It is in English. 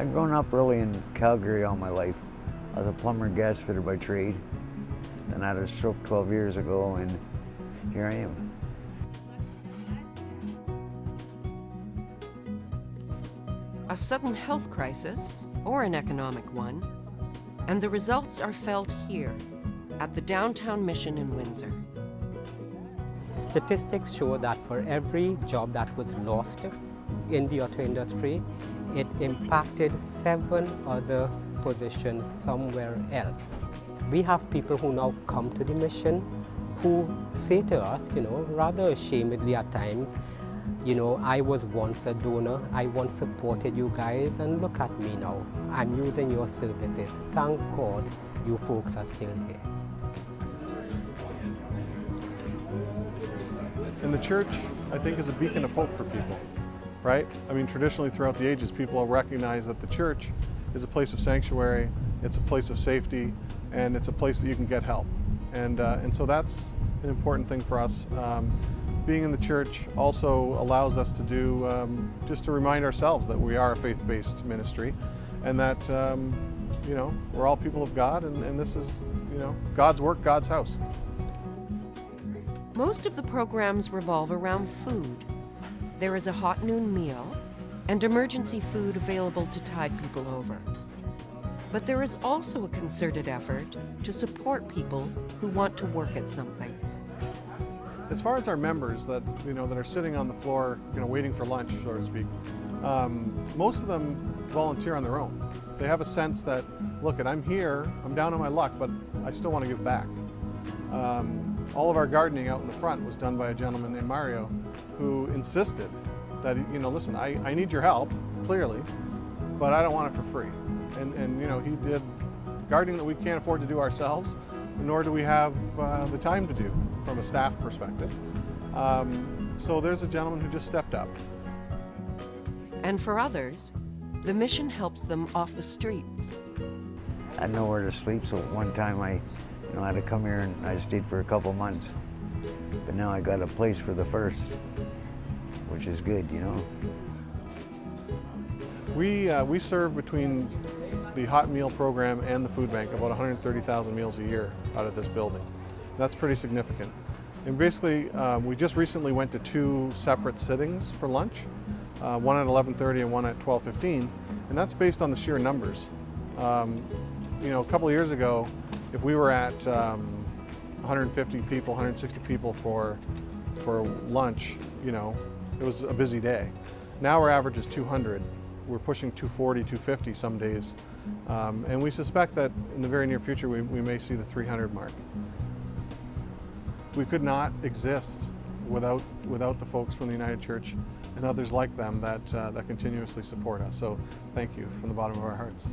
I've grown up really in Calgary all my life. I was a plumber and gas fitter by trade. Then I had a stroke 12 years ago and here I am. A sudden health crisis, or an economic one, and the results are felt here, at the downtown mission in Windsor. Statistics show that for every job that was lost in the auto industry, it impacted seven other positions somewhere else. We have people who now come to the mission who say to us, you know, rather ashamedly at times, you know, I was once a donor, I once supported you guys, and look at me now. I'm using your services. Thank God you folks are still here. And the church, I think, is a beacon of hope for people, right? I mean, traditionally throughout the ages, people recognize that the church is a place of sanctuary, it's a place of safety, and it's a place that you can get help. And, uh, and so that's an important thing for us. Um, being in the church also allows us to do, um, just to remind ourselves that we are a faith-based ministry and that, um, you know, we're all people of God and, and this is, you know, God's work, God's house. Most of the programs revolve around food. There is a hot noon meal and emergency food available to tide people over. But there is also a concerted effort to support people who want to work at something. As far as our members that, you know, that are sitting on the floor, you know, waiting for lunch, so to speak, um, most of them volunteer on their own. They have a sense that, look, I'm here, I'm down on my luck, but I still want to give back. Um, all of our gardening out in the front was done by a gentleman named Mario who insisted that, you know, listen, I, I need your help, clearly, but I don't want it for free. And, and you know, he did gardening that we can't afford to do ourselves, nor do we have uh, the time to do from a staff perspective. Um, so there's a gentleman who just stepped up. And for others, the mission helps them off the streets. I had nowhere to sleep, so one time I, you know, I had to come here and I stayed for a couple months. But now I got a place for the first, which is good, you know. We, uh, we serve between the hot meal program and the food bank about 130,000 meals a year out of this building. That's pretty significant. And basically, um, we just recently went to two separate sittings for lunch, uh, one at 11.30 and one at 12.15, and that's based on the sheer numbers. Um, you know, a couple years ago, if we were at um, 150 people, 160 people for, for lunch, you know, it was a busy day. Now our average is 200. We're pushing 240, 250 some days. Um, and we suspect that in the very near future, we, we may see the 300 mark. We could not exist without, without the folks from the United Church and others like them that, uh, that continuously support us. So thank you from the bottom of our hearts.